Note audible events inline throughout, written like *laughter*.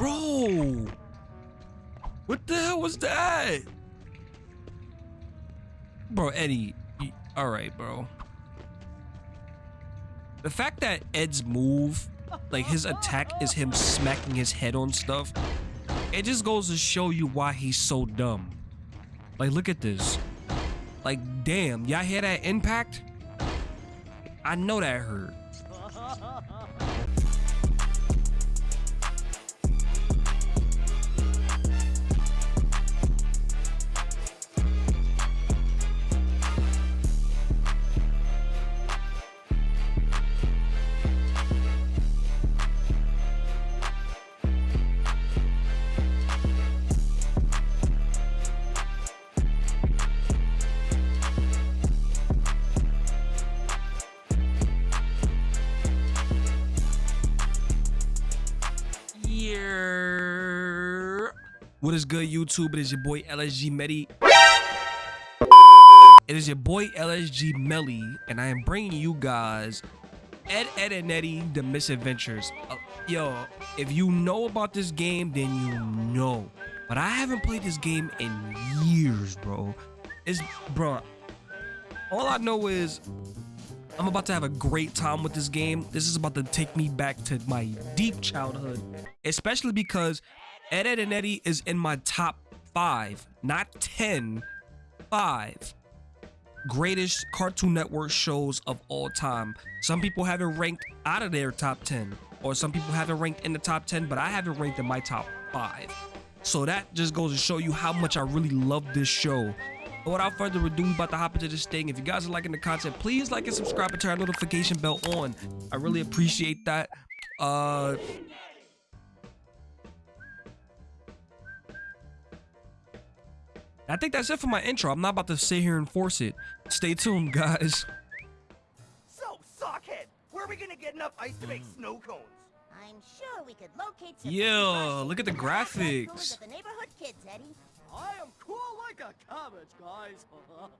Bro! What the hell was that? Bro, Eddie. Alright, bro. The fact that Ed's move, like his attack is him smacking his head on stuff, it just goes to show you why he's so dumb. Like, look at this. Like, damn, y'all hear that impact? I know that hurt. Is good, YouTube? It is your boy LSG Medi. It is your boy LSG Melly, and I am bringing you guys Ed, Edd, and Eddy, The Misadventures. Uh, yo, if you know about this game, then you know. But I haven't played this game in years, bro. It's, bro, all I know is I'm about to have a great time with this game. This is about to take me back to my deep childhood, especially because Ed, Edd, and Eddy is in my top five, not 10, five greatest Cartoon Network shows of all time. Some people have it ranked out of their top 10, or some people have it ranked in the top 10, but I have it ranked in my top five. So that just goes to show you how much I really love this show. But without further ado, we about to hop into this thing. If you guys are liking the content, please like and subscribe and turn notification bell on. I really appreciate that. Uh, I think that's it for my intro. I'm not about to sit here and force it. Stay tuned, guys. So, Sockhead, where are we gonna get enough ice to make hmm. snow cones? I'm sure we could locate some Yeah, look at the graphics. The neighborhood kids, Eddy. I am cool like a cabbage, guys. *laughs*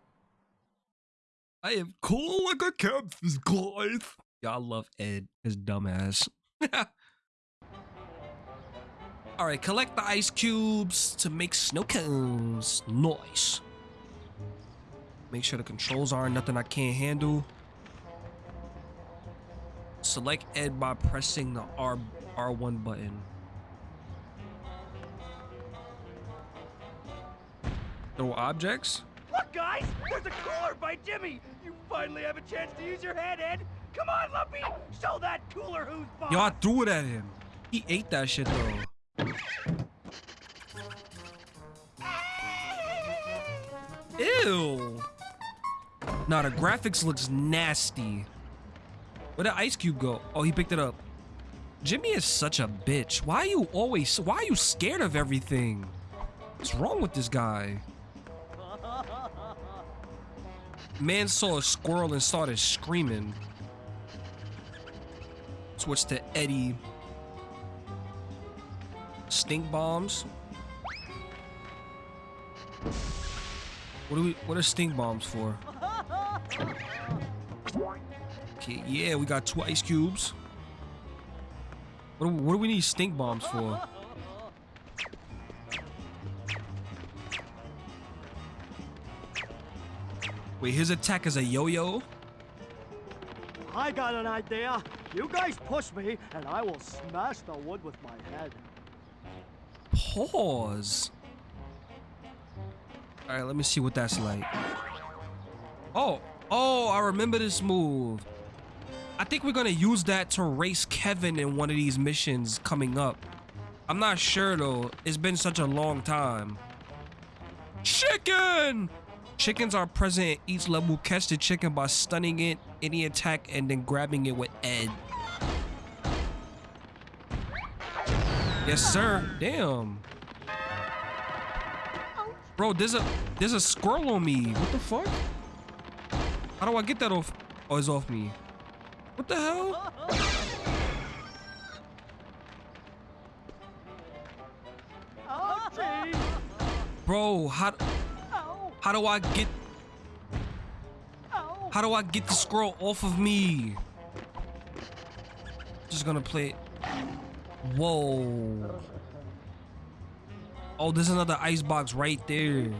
I am cool like a cabbage, guys. Y'all love Ed, his dumbass. *laughs* All right, collect the ice cubes to make snow cones. Nice. Make sure the controls aren't nothing I can't handle. Select Ed by pressing the R R1 button. Throw objects? Look, guys! There's a cooler by Jimmy! You finally have a chance to use your head, Ed! Come on, Lumpy! Show that cooler who's boss! Yo, I threw it at him. He ate that shit, though. Ew. Nah, the graphics looks nasty. Where'd the ice cube go? Oh, he picked it up. Jimmy is such a bitch. Why are you always, why are you scared of everything? What's wrong with this guy? Man saw a squirrel and started screaming. Switch to Eddy. Stink bombs. What do we? What are stink bombs for? Okay, yeah, we got two ice cubes. What do, what do we need stink bombs for? Wait, his attack is a yo-yo? I got an idea. You guys push me, and I will smash the wood with my head. Pause. All right, let me see what that's like. Oh, oh, I remember this move. I think we're gonna use that to race Kevin in one of these missions coming up. I'm not sure though. It's been such a long time. Chicken! Chickens are present in each level. Catch the chicken by stunning it, any attack, and then grabbing it with Ed. Yes, sir. Damn. Bro, there's a there's a squirrel on me. What the fuck? How do I get that off? Oh, it's off me. What the hell? Bro, how how do I get how do I get the squirrel off of me? Just gonna play it. Whoa. Oh, there's another ice box right there.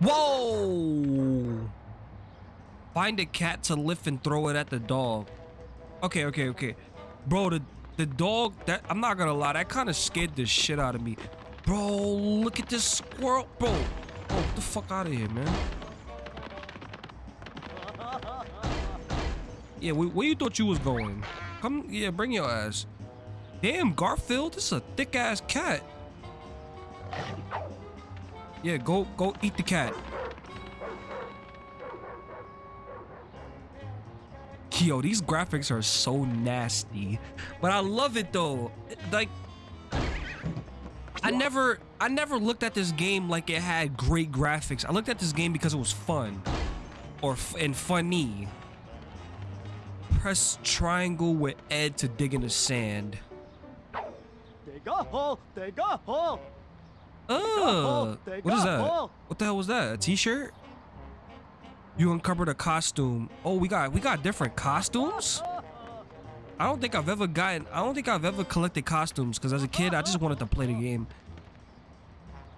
Whoa! Find a cat to lift and throw it at the dog. Okay, okay, okay. Bro, the the dog that I'm not gonna lie, that kind of scared the shit out of me. Bro, look at this squirrel. Bro, bro, get the fuck out of here, man. Yeah, where, you thought you was going? Come, yeah, bring your ass. Damn, Garfield, this is a thick ass cat. Yeah, go, go eat the cat. Yo, these graphics are so nasty, but I love it though. Like, I never, I never looked at this game like it had great graphics. I looked at this game because it was fun, or and funny. Press triangle with Ed to dig in the sand. Dig a hole, dig a hole. Oh, what is that? What the hell was that? A t-shirt? You uncovered a costume. Oh, we got we got different costumes. I don't think I've ever gotten. I don't think I've ever collected costumes because as a kid I just wanted to play the game.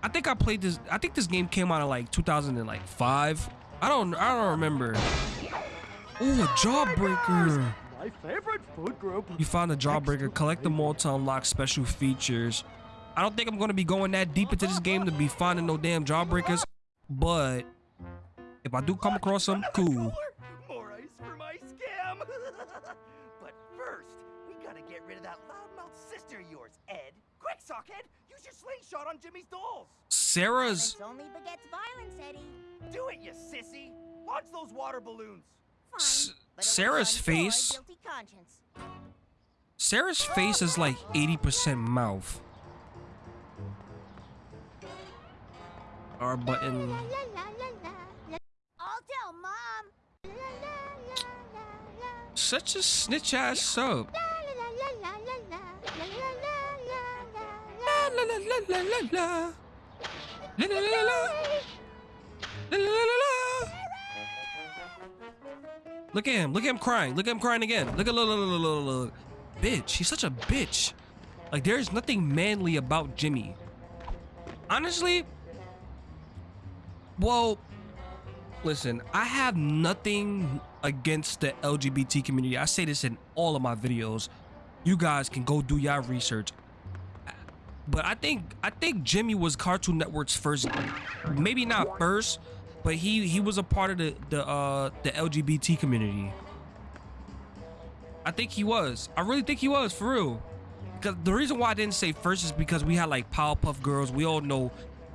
I think I played this. I think this game came out in like 2005. I don't. I don't remember. Oh, a jawbreaker. My favorite food group. You found a Jawbreaker. Collect them all to unlock special features. I don't think I'm gonna be going that deep into this game to be finding no damn Jawbreakers, but if I do come across some, *laughs* cool. More ice for my scam. *laughs* but first, we gotta get rid of that loudmouth sister of yours, Ed. Quick, sockhead, use your slingshot on Jimmy's dolls. Sarah's Violence only begets violence, Eddie. Do it, you sissy. Launch those water balloons. S- but it will Sarah's face- Sarah's face is like 80% mouth. R button. I'll tell mom. Such a snitch ass soap. La la la la la la la. La la la la la. Look at him. Look at him crying. Look at him crying again. Look at look, look, look, look, look. Bitch. He's such a bitch. Like there's nothing manly about Jimmy. Honestly, well, listen, I have nothing against the LGBT community. I say this in all of my videos. You guys can go do your research. But I think I think Jimmy was Cartoon Network's first, maybe not first, but he he was a part of the the uh the LGBT community. I think he was. I really think he was for real. Because the reason why I didn't say first is because we had like Powerpuff Girls. We all know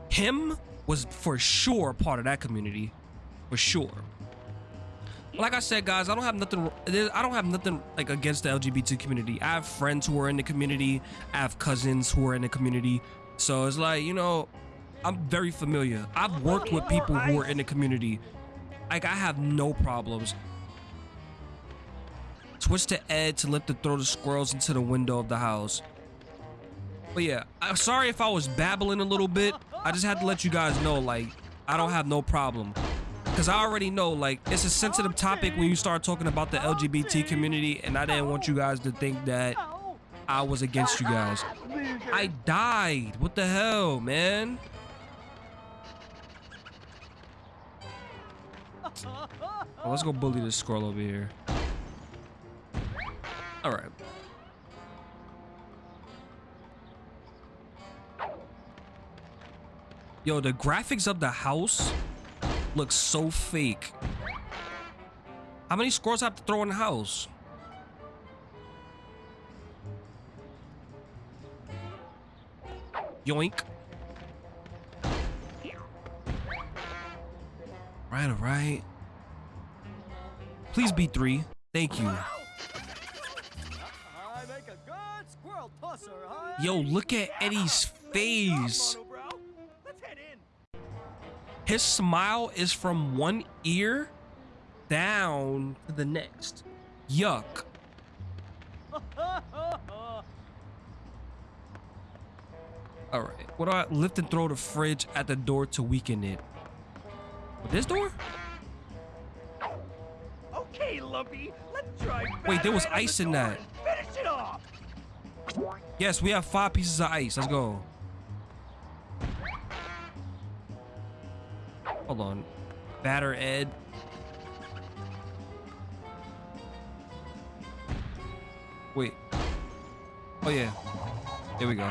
him was for sure part of that community, for sure. Like I said, guys, I don't have nothing. I don't have nothing like against the LGBT community. I have friends who are in the community. I have cousins who are in the community. So it's like you know, I'm very familiar. I've oh, worked with people who are in the community. Like I have no problems. Switch to Ed to lift and throw the squirrels into the window of the house. But yeah, I'm sorry if I was babbling a little bit. I just had to let you guys know, like, I don't have no problem. Because I already know, like, it's a sensitive topic when you start talking about the LGBT community, and I didn't want you guys to think that I was against you guys. I died. What the hell, man? Well, oh, let's go bully this squirrel over here. All right. Yo, the graphics of the house look so fake. How many squirrels have to throw in the house? Yoink. Right, all right. Please be three. Thank you. Yo, look at Eddie's face. His smile is from one ear down to the next. Yuck. All right. What do I lift and throw the fridge at the door to weaken it? This door? Okay, Lumpy, Let's try. Wait, there was batter Ed on ice the in that. Finish it off. Yes, we have five pieces of ice. Let's go. Hold on. Batter Ed. Wait. Oh yeah. There we go.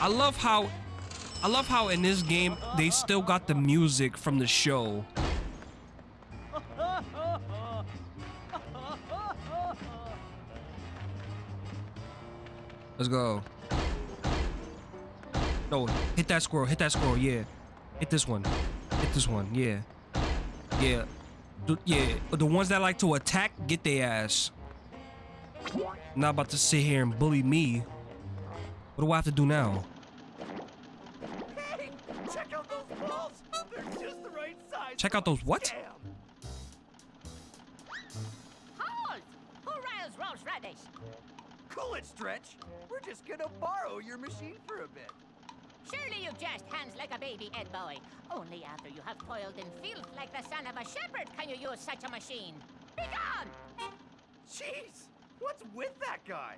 I love how I love how in this game they still got the music from the show. Let's go. No, hit that squirrel. Hit that squirrel. Yeah. Hit this one. Hit this one. Yeah. Yeah. The, yeah. The ones that like to attack, get their ass. Not about to sit here and bully me. What do I have to do now? Check out those what? scam. Hold! Who riles Rolf's Radish? Cool it, Stretch. We're just gonna borrow your machine for a bit. Surely you just hands like a baby, Ed boy. Only after you have toiled in filth like the son of a shepherd can you use such a machine. Be gone! Jeez, what's with that guy?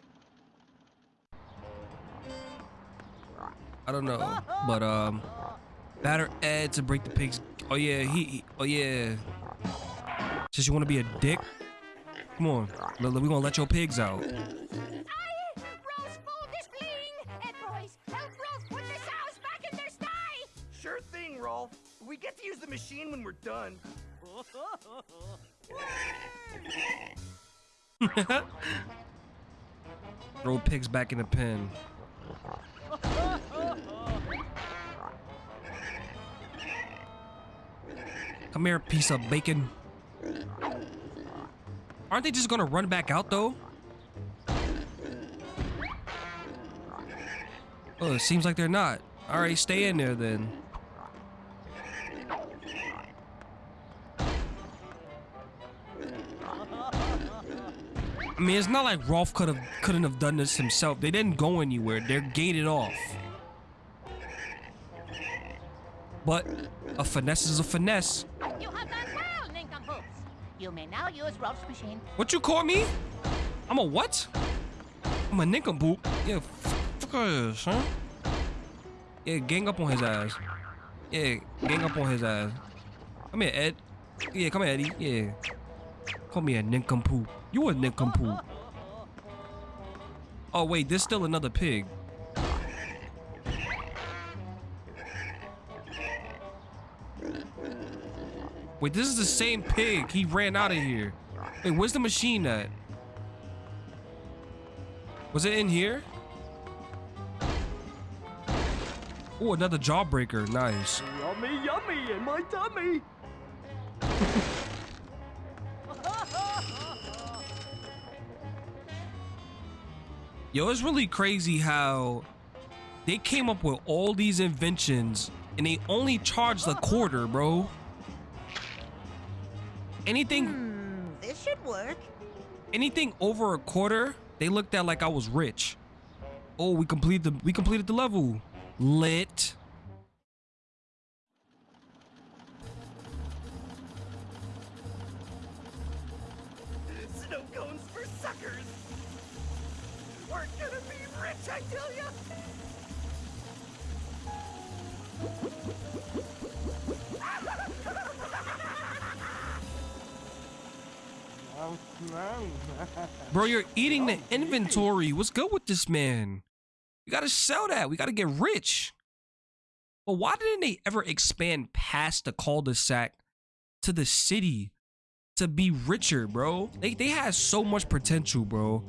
I don't know, but um, batter Ed to break the pigs. Oh yeah, he. he- oh yeah. Since you want to be a dick, come on, we we gonna let your pigs out. Aye! Rolls full displaying! Ed boys, help Rolf put the sows back in their sty! Sure thing, Rolf. We get to use the machine when we're done. *laughs* Throw pigs back in the pen. *laughs* Come here, piece of bacon. Aren't they just gonna run back out though? Oh, it seems like they're not. All right, stay in there then. I mean, it's not like Rolf could have couldn't have done this himself. They didn't go anywhere. They're gated off. But a finesse is a finesse. You may now use Rolf's machine. What you call me? I'm a what? I'm a nincompoop. Yeah, fuck us, huh? Yeah, gang up on his ass. Yeah, gang up on his ass. Come here, Ed. Yeah, come here, Eddie. Yeah. Call me a nincompoop. You a nincompoop. Oh, wait, there's still another pig. Wait, this is the same pig. He ran out of here. Wait, where's the machine at? Was it in here? Oh, another jawbreaker. Nice. Yummy, yummy in my tummy. *laughs* Yo, it's really crazy how they came up with all these inventions and they only charged a quarter, bro. Anything hmm, This should work. anything over a quarter, they looked at like I was rich. Oh, we completed the we completed the level. Lit. *laughs* Bro, you're eating the inventory. What's good with this man? We gotta sell that. We gotta get rich. But why didn't they ever expand past the cul-de-sac to the city to be richer, bro? They they had so much potential, bro.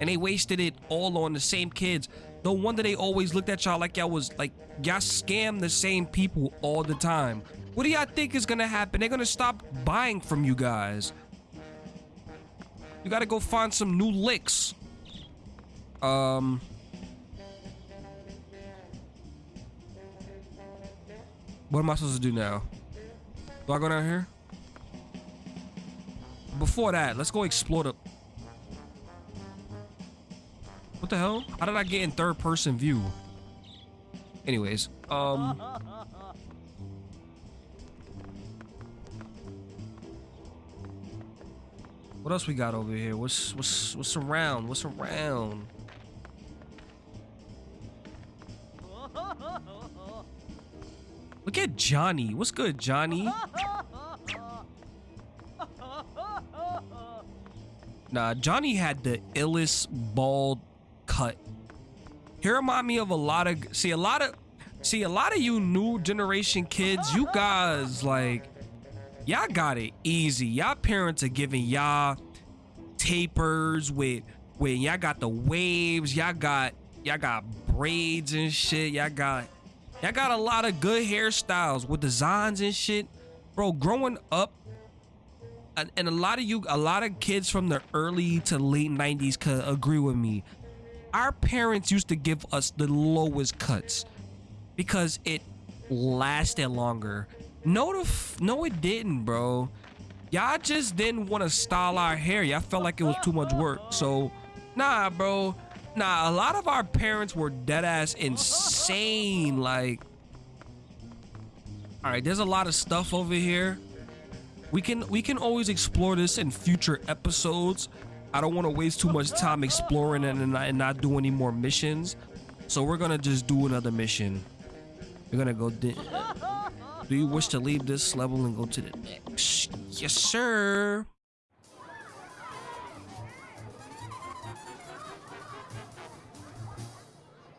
And they wasted it all on the same kids. No wonder they always looked at y'all like y'all was like y'all scam the same people all the time. What do y'all think is gonna happen? They're gonna stop buying from you guys. You gotta go find some new licks. Um. What am I supposed to do now? Do I go down here? Before that, let's go explore the. What the hell? How did I get in third person view? Anyways, um. What else we got over here? What's what's what's around? What's around? Look at Johnny. What's good, Johnny? Nah, Johnny had the illest bald cut. He remind me of a lot of see a lot of see a lot of you new generation kids. You guys like y'all got it easy. Y'all parents are giving y'all tapers with with y'all got the waves. Y'all got y'all got braids and shit. Y'all got y'all got a lot of good hairstyles with designs and shit. Bro, growing up and, and a lot of you a lot of kids from the early to late 90s could agree with me our parents used to give us the lowest cuts because it lasted longer no the no it didn't bro. Y'all just didn't want to style our hair. Y'all felt like it was too much work. So nah bro. Nah a lot of our parents were dead ass insane like all right there's a lot of stuff over here. We can we can always explore this in future episodes. I don't want to waste too much time exploring it and, not- and not do any more missions. So we're gonna just do another mission. We're gonna go do you wish to leave this level and go to the next yes sir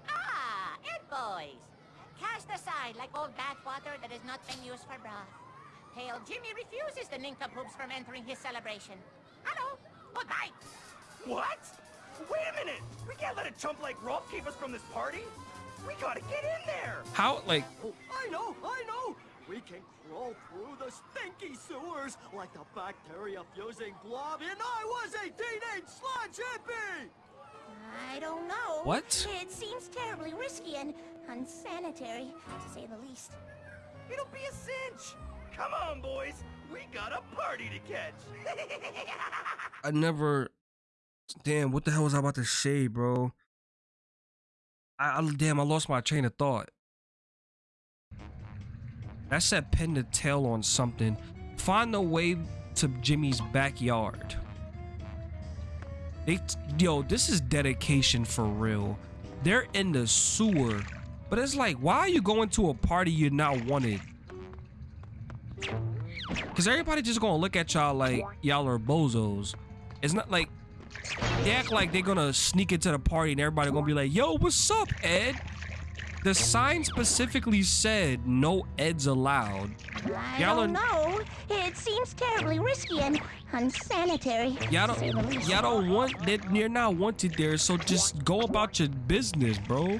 Ah, Ed boys. Cast aside like old bathwater that has not been used for broth. Pale Jimmy refuses the nincompoops from entering his celebration. Hello. Goodbye. What? Wait a minute! We can't let a chump like Rolf keep us from this party! We gotta get in there! how like Oh, I know, I know! We can crawl through the stinky sewers like the bacteria-fusing blob in I Was a Teenage Sludge Hippie! I don't know. What? It seems terribly risky and unsanitary, to say the least. It'll be a cinch! Come on, boys! We got a party to catch! *laughs* i never damn what the hell was i about to say bro I, I damn i lost my train of thought that said pin the tail on something. Find the way to jimmy's backyard. They yo this is dedication for real. They're in the sewer but it's like why are you going to a party you're not wanted? Because everybody just gonna look at y'all like y'all are bozos. It's not like they act like they're gonna sneak into the party and everybody gonna be like, yo, what's up, Ed? The sign specifically said no Eds allowed. I Y'all don't know. It seems terribly risky and unsanitary, Y'all to say the don't y'all don't want that you're not wanted there, so just go about your business, bro.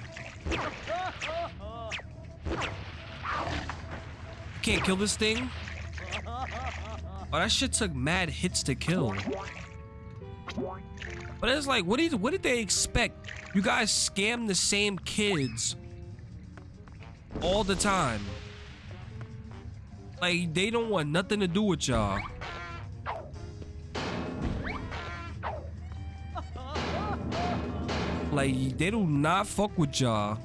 Can't kill this thing? Oh, that shit took mad hits to kill. But it's like, what did what did they expect? You guys scam the same kids all the time. Like they don't want nothing to do with y'all. Like they do not fuck with y'all.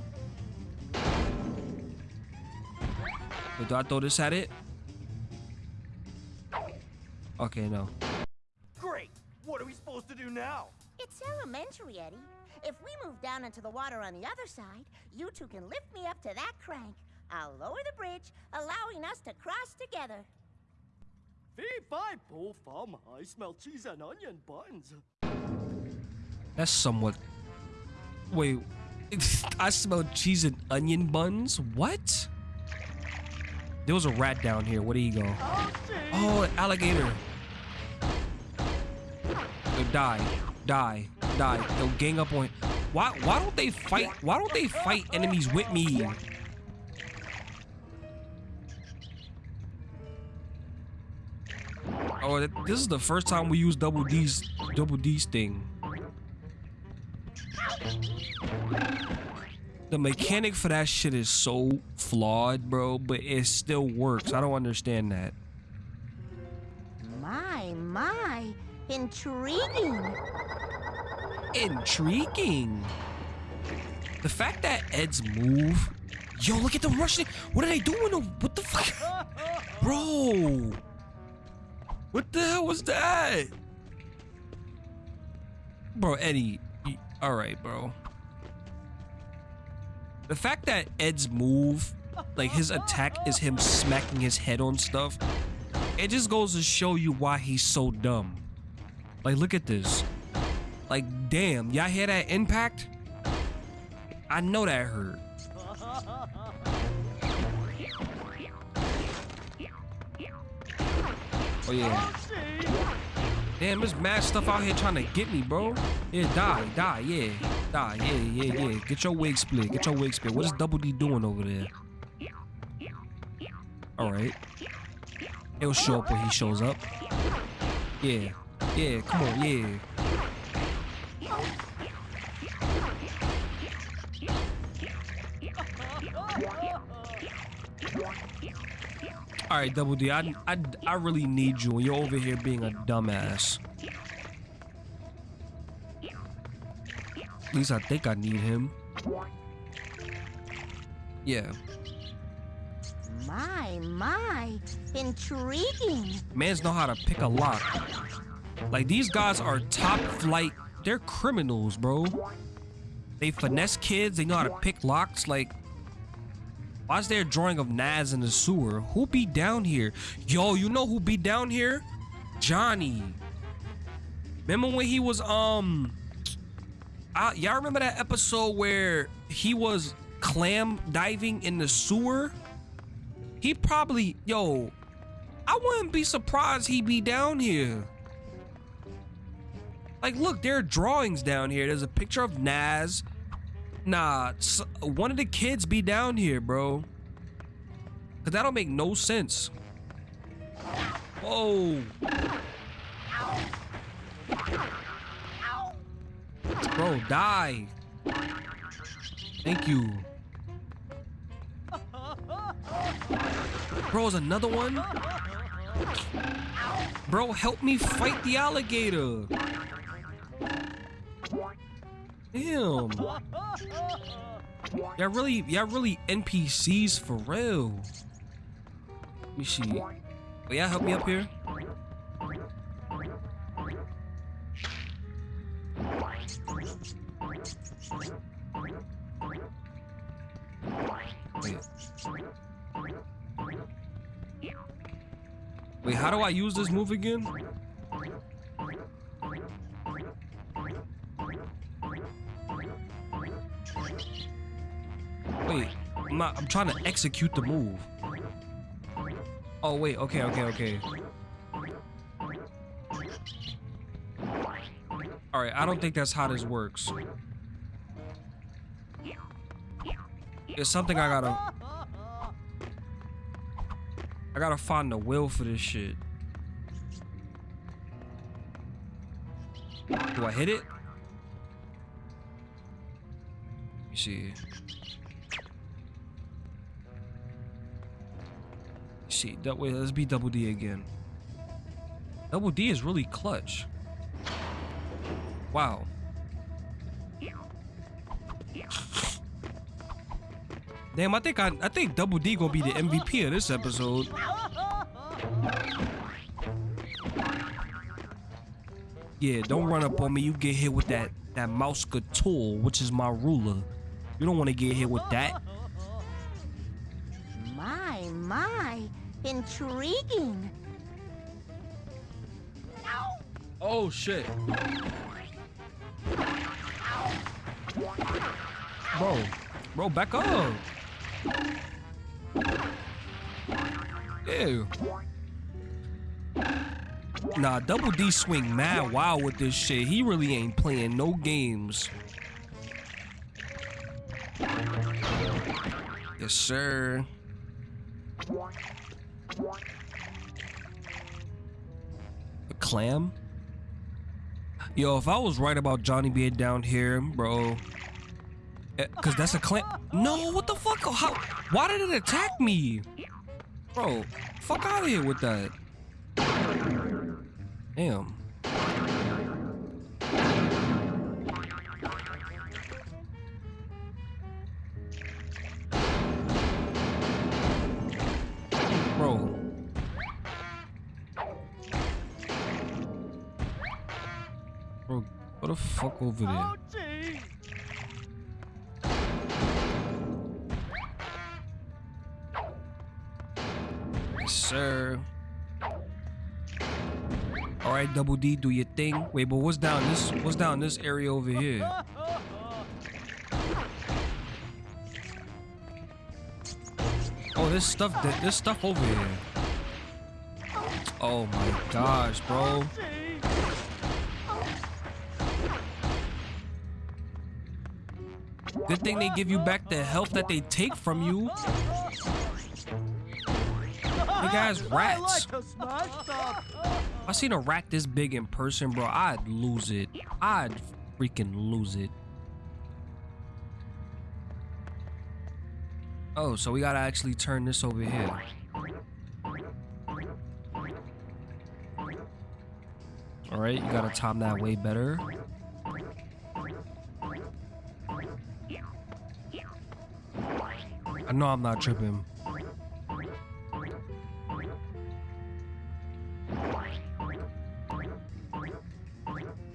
But do I throw this at it? Okay, no. Great! What are we supposed to do now? It's elementary, Eddie. If we move down into the water on the other side, you two can lift me up to that crank. I'll lower the bridge, allowing us to cross together. Fee fi fo fum, I smell cheese and onion buns. That's somewhat. Wait, *laughs* I smell cheese and onion buns. What? There was a rat down here. Where did he go? Oh, see? Oh, alligator. Yo, die, die, die. Yo, gang up on. Why? Why don't they fight? Why don't they fight enemies with me? Oh, this is the first time we use double D's, double D's thing. The mechanic for that shit is so flawed, bro, but it still works. I don't understand that. My, my. Intriguing. Intriguing. The fact that Ed's move. Yo, look at the rushing. What are they doing? What the fuck? *laughs* Bro. What the hell was that? bro, Eddie. All right, bro. The fact that Ed's move, like his attack, is him smacking his head on stuff. It just goes to show you why he's so dumb. Like, look at this. Like, damn, y'all hear that impact? I know that hurt. Oh yeah. Damn, there's mad stuff out here trying to get me, bro. Yeah, die, die, yeah. Die, yeah, yeah, yeah. Get your wig split. Get your wig split. What is Double D doing over there? Alright. He'll show up when he shows up. Yeah. Yeah, come on, yeah. All right, Double D, I, I, I really need you, you're over here being a dumbass. At least I think I need him. Yeah. My, my, intriguing. Mans know how to pick a lock. Like, these guys are top flight. They're criminals, bro. They finesse kids. They know how to pick locks. Like, why is there a drawing of Nazz in the sewer? Who be down here? Yo, you know who be down here? Johnny. Remember when he was, um... Y'all remember that episode where he was clam diving in the sewer? He probably, yo, I wouldn't be surprised he be down here. Like, look, there are drawings down here. There's a picture of Nazz. Nah, one of the kids be down here, bro. Cause that don't make no sense. Whoa. Bro, die. Thank you. Bro, is another one? Bro, help me fight the alligator. Damn. *laughs* Y'all really, y'all really NPCs for real. Let me see. Will y'all help me up here? Wait. Wait, how do I use this move again? Wait, I'm I'm trying to execute the move. Oh, wait, okay, okay, okay. Alright, I don't think that's how this works. It's something I gotta... I gotta find the will for this shit. Do I hit it? Me see. See, that way, let's be double D again. Double D is really clutch. Wow. Damn, I think I, I think Double D gonna be the MVP of this episode. Yeah, don't run up on me. You get hit with that that mouse tool, which is my ruler. You don't want to get hit with that. Intriguing. Oh shit. Bro, bro, back up. Ew. Nah, Double D swing mad wild with this shit. He really ain't playing no games. Yes, sir. Clam? Yo, if I was right about Johnny being down here, bro. eh, Cause that's a clam. No, what the fuck? How? Why did it attack me? Bro, fuck out of here with that. Damn. Over there? Ouchie! Yes, sir. All right, Double D, do your thing. Wait, but what's down this? What's down this area over here? Oh, there's stuff. th- There's stuff over here. Oh my gosh, bro. Good thing they give you back the health that they take from you. Hey guys, rats. like to smash stuff. If I seen a rat this big in person, bro, I'd lose it. I'd freaking lose it. Oh, so we gotta actually turn this over here. Alright, you gotta time that way better. I know I'm not tripping.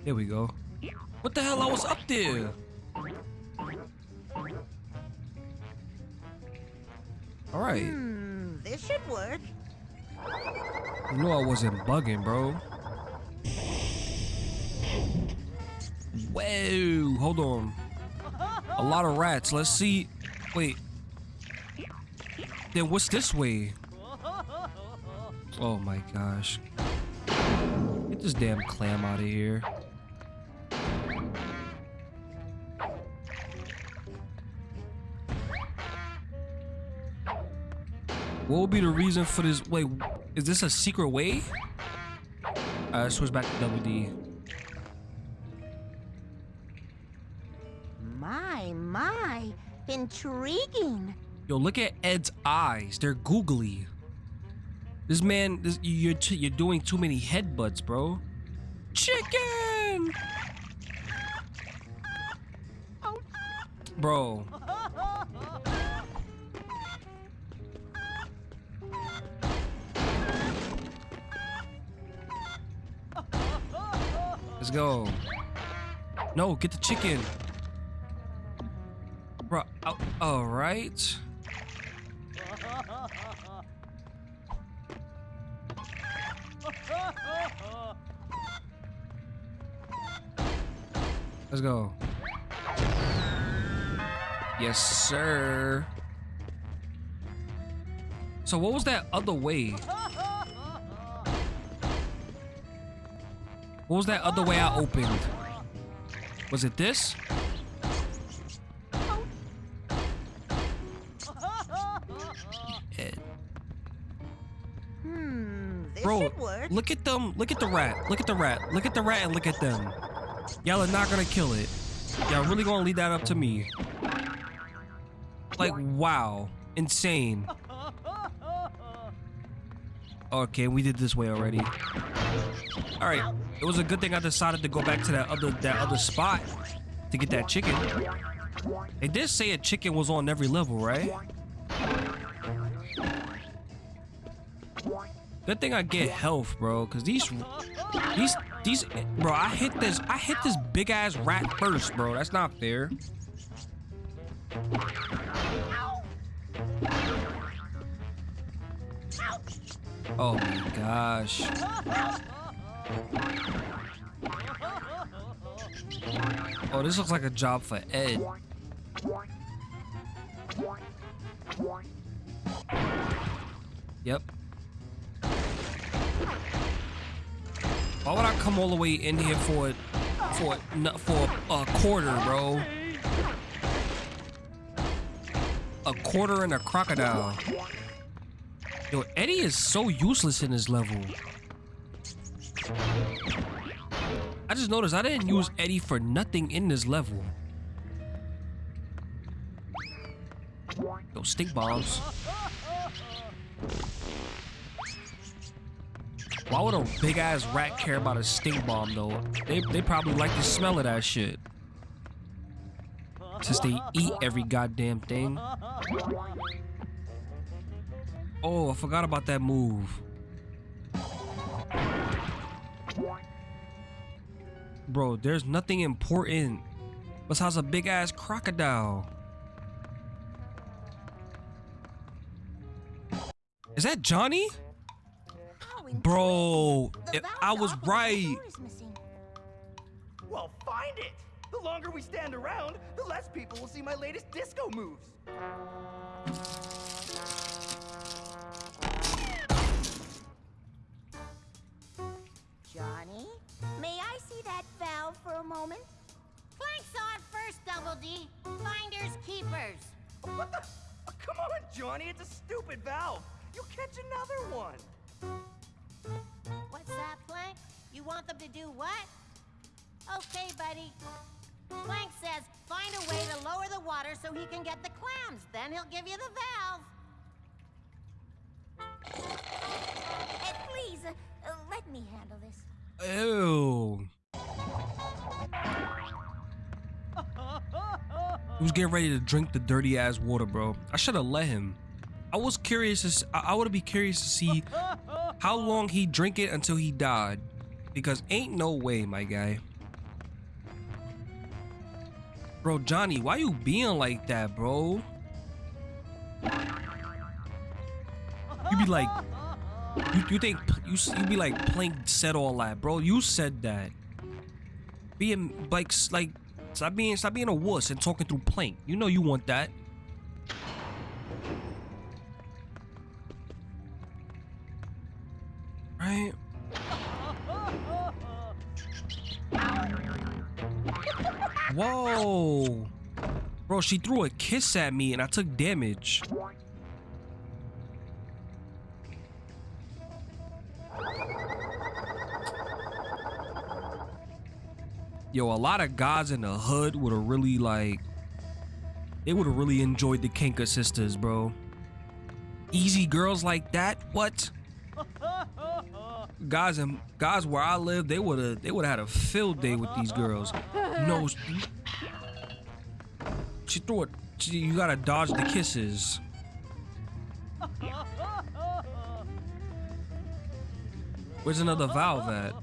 There we go. What the hell? I was up there. All right. Hmm, this should work. You know I wasn't bugging, bro. Whoa, hold on. A lot of rats. Let's see. Wait. Then what's this way? Oh my gosh. Get this damn clam out of here. What would be the reason for this? Wait, is this a secret way? Uh, switch back to double D. My, my. Intriguing. Yo, look at Ed's eyes. They're googly. This man, this, you're you're doing too many headbutts, bro. Chicken. Bro. Let's go. No, get the chicken. Bro, oh, all right. Let's go. Yes, sir. So what was that other way? What was that other way I opened? Was it this? Hmm, this Bro, look at them. Look at the rat. Look at the rat. Look at the rat and look at them. Y'all are not gonna kill it. Y'all really gonna leave that up to me. Like, wow. Insane. Okay, we did this way already. Alright. It was a good thing I decided to go back to that other that other spot to get that chicken. They did say a chicken was on every level, right? Good thing I get health, bro, cause these, these, these, bro. I hit this, I hit this big ass rat first, bro. That's not fair. Oh my gosh. Oh, this looks like a job for Ed. Yep. Why would I come all the way in here for for for a quarter, bro? A quarter and a crocodile. Yo, Eddie is so useless in this level. I just noticed I didn't use Eddie for nothing in this level. Yo, stink bombs. Why would a big ass rat care about a stink bomb though? They they probably like the smell of that shit. Since they eat every goddamn thing. Oh, I forgot about that move. bro, there's nothing important besides a big ass crocodile. Is that Johnny? Bro, if I was right. door is missing. Well, find it! The longer we stand around, the less people will see my latest disco moves. Johnny, may I see that valve for a moment? Plank saw it first, Double D. Finders keepers. What the? Oh, come on, Johnny, it's a stupid valve. You'll catch another one. What's that, Plank? You want them to do what? Okay, buddy. Plank says find a way to lower the water so he can get the clams. Then he'll give you the valve. Uh, please, uh, uh, let me handle this. Ew. He was getting ready to drink the dirty ass water, bro. I should have let him. I was curious. To, s- I, I would be curious to see how long he drink it until he died, because ain't no way, my guy. Bro, Johnny, why you being like that, bro? You be like, you, you think you you be like Plank said all that, bro? You said that. Being like like stop being stop being a wuss and talking through Plank. You know you want that. Right? Whoa. Bro, she threw a kiss at me and I took damage. Yo, a lot of guys in the hood would have really like they would have really enjoyed the Kanker sisters, bro. Easy girls like that? What? Guys and guys where I live, they would have they would have had a field day with these girls. No, she threw it. She, you gotta dodge the kisses. Where's another valve at?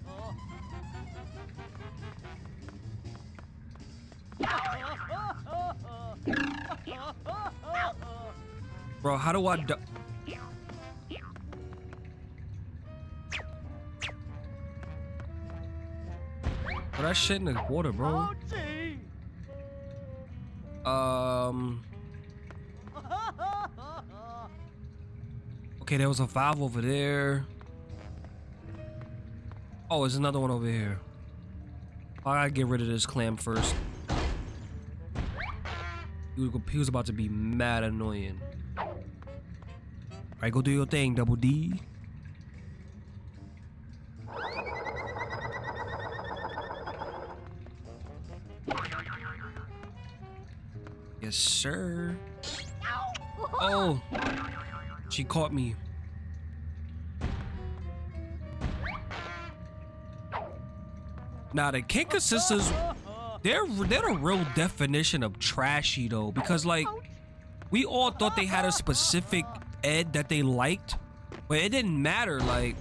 Bro, how do I that shit in the water, bro. Um. Okay, there was a valve over there. Oh, there's another one over here. I gotta get rid of this clam first. He was, about to be mad annoying. Alright, go do your thing, Double D. Yes, sir. Oh, she caught me. Now the Kanker sisters, they're they're the real definition of trashy though, because like we all thought they had a specific Ed that they liked, but it didn't matter. Like,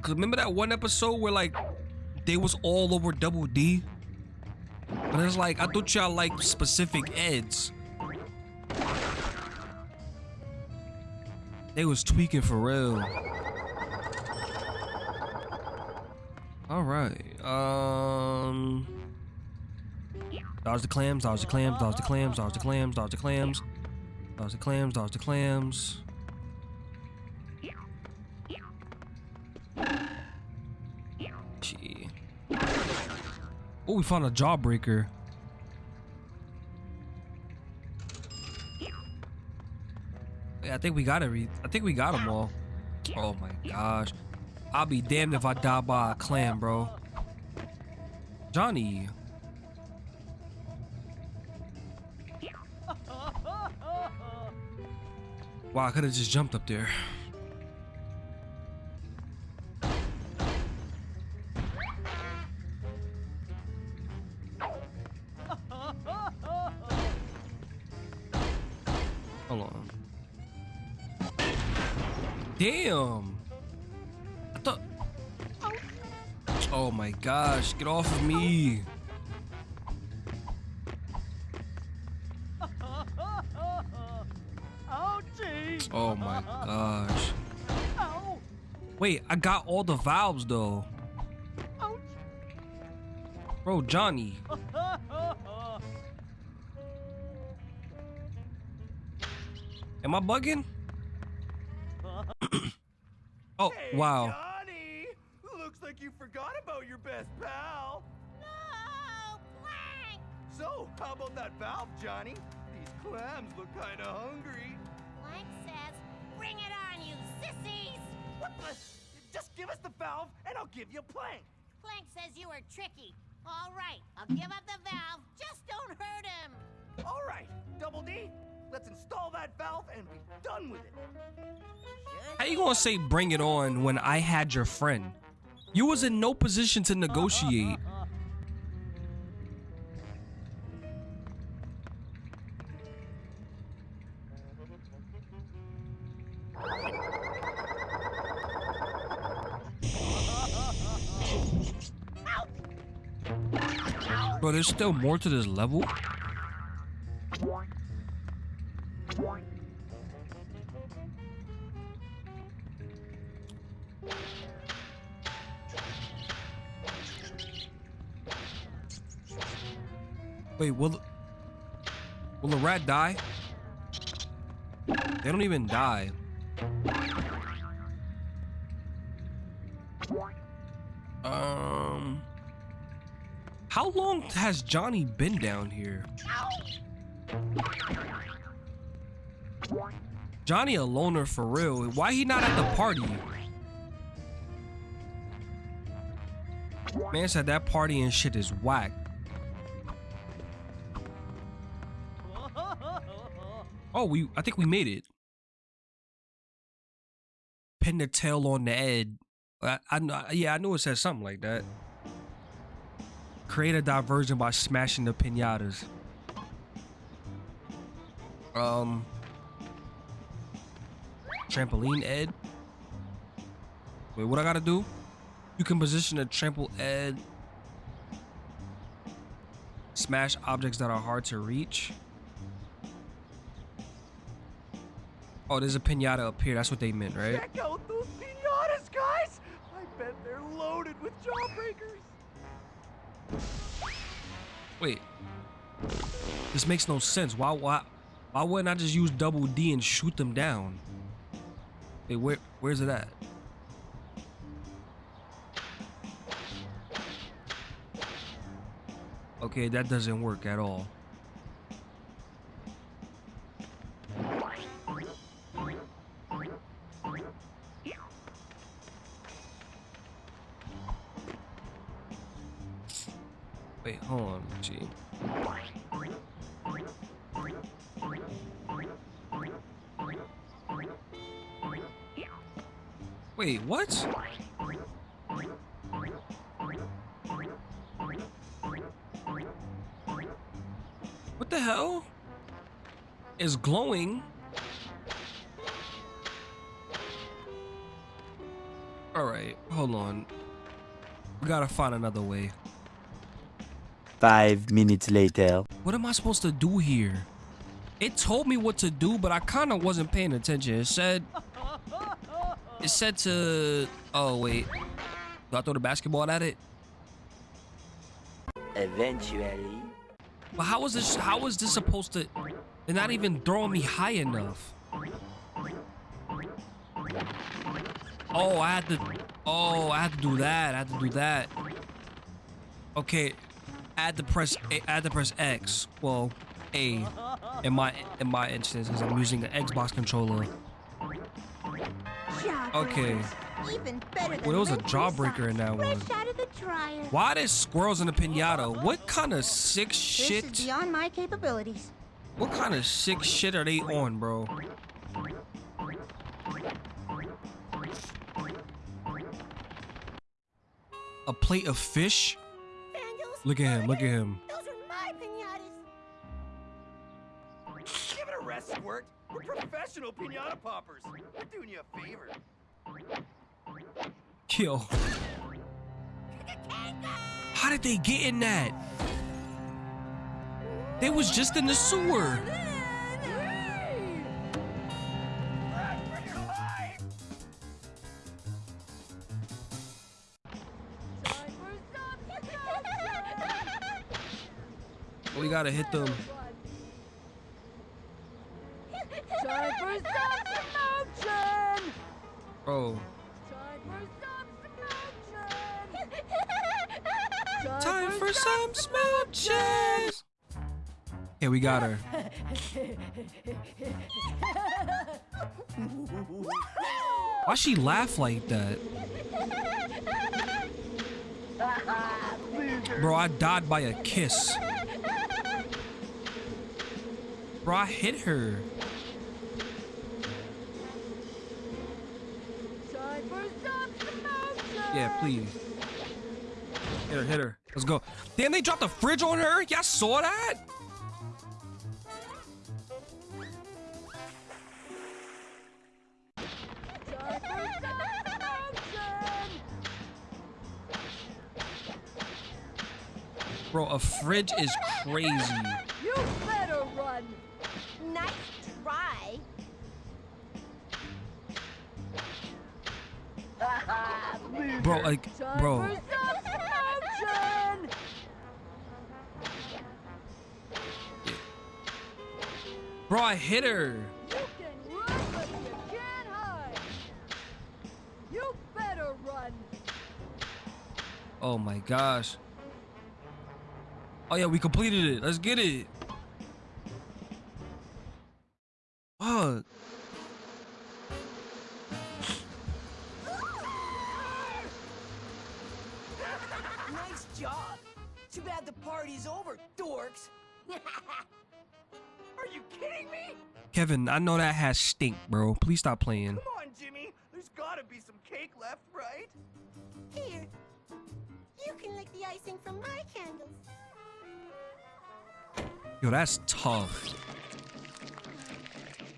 cause remember that one episode where like they was all over Double D, but it's like I thought y'all like specific Eds. They was tweaking for real. All right. Um. Dodge the clams, dodge the clams, dodge the clams, dodge the clams, dodge the clams. Dodge the clams, dodge the clams. Oh, we found a jawbreaker. Yeah, I think we got it. I think we got them all. Oh my gosh. I'll be damned if I die by a clam, bro. Johnny. Wow, I could have just jumped up there. Damn. I thought Oh my gosh, get off of me. Oh my gosh. Wait, I got all the valves though. Bro, Johnny. *laughs* Am I bugging? Oh, Hey, wow. Johnny! Looks like you forgot about your best pal. No, Plank! So, how about that valve, Johnny? These clams look kinda hungry. Plank says, bring it on, you sissies! What the? Just give us the valve and I'll give you a plank. Plank says you were tricky. All right, I'll give up the valve. Just don't hurt him. All right, Double D, let's install that valve and be done with it. How you gonna say bring it on when I had your friend? You was in no position to negotiate. Bro, there's still more to this level? Wait, will the, will the rat die? They don't even die. Um, how long has Johnny been down here? Johnny a loner for real. Why he not at the party? Man said that party and shit is whack. Oh, we I think we made it. Pin the tail on the Ed. I, I yeah, I knew it said something like that. Create a diversion by smashing the pinatas. Um, trampoline Ed. Wait, what I gotta do? You can position a trample Ed. Smash objects that are hard to reach. Oh, there's a pinata up here. That's what they meant, right? Check out those pinatas, guys! I bet they're loaded with jawbreakers. Wait. This makes no sense. Why why why wouldn't I just use double D and shoot them down? Wait, where where's it at? Okay, that doesn't work at all. Wait, what? What the hell? Is glowing? Alright, hold on. We gotta find another way. Five minutes later. What am I supposed to do here? It told me what to do, but I kind of wasn't paying attention. It said, it said to, oh wait, do I throw the basketball at it? Eventually. But how was this? How was this supposed to? They're not even throwing me high enough. Oh, I had to. Oh, I had to do that. I had to do that. Okay, I the press. A- I had to press X. Well, A. In my in my instance, because I'm using the Xbox controller. Okay. Even better Well, there was a jawbreaker in that one. Fresh out of the dryer. Why there's squirrels in a pinata? What kind of sick shit? This is beyond my capabilities. What kind of sick shit are they on, bro? A plate of fish? Vandals, Look at him, look at him. Those are my pinatas. Give it a rest, Squirt. We're professional pinata poppers. We're doing you a favor. Yo. did they get in that? They was just in the sewer. We gotta hit them. Bro, Time for some time for some smooches. Okay, we got her. Why she laugh like that? Bro, I died by a kiss. Bro, I hit her. Yeah, please. Hit her, hit her. Let's go. Damn, they dropped a fridge on her? Y'all saw that? Bro, a fridge is crazy. Bro, like, bro. Bro, I hit her. You can run, but you can't hide! You better run! Oh my gosh. Oh yeah, we completed it. Let's get it. Fuck. Too bad the party's over, dorks. *laughs* Are you kidding me? Kevin, I know that has stink, bro. Please stop playing. Come on, Jimmy. There's gotta be some cake left, right? Here. You can lick the icing from my candles. Yo, that's tough.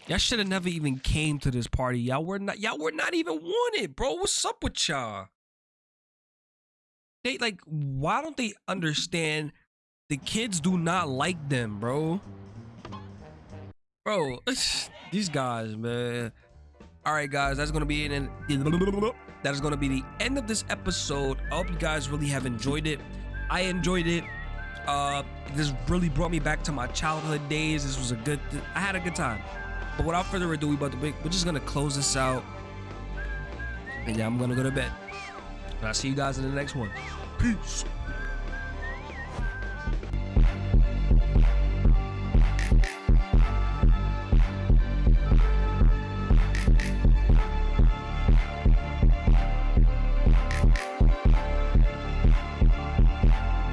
Y'all should have never even came to this party. Y'all were not y'all were not even wanted, bro. What's up with y'all? They like why don't they understand the kids do not like them, bro? Bro, *sighs* these guys, man. All right, guys, that's gonna be it. And that is gonna be the end of this episode. I hope you guys really have enjoyed it. I enjoyed it. Uh, this really brought me back to my childhood days. This was a good. I had a good time. But without further ado, we about to we're just gonna close this out. And yeah, I'm gonna go to bed. And I'll see you guys in the next one. Peace.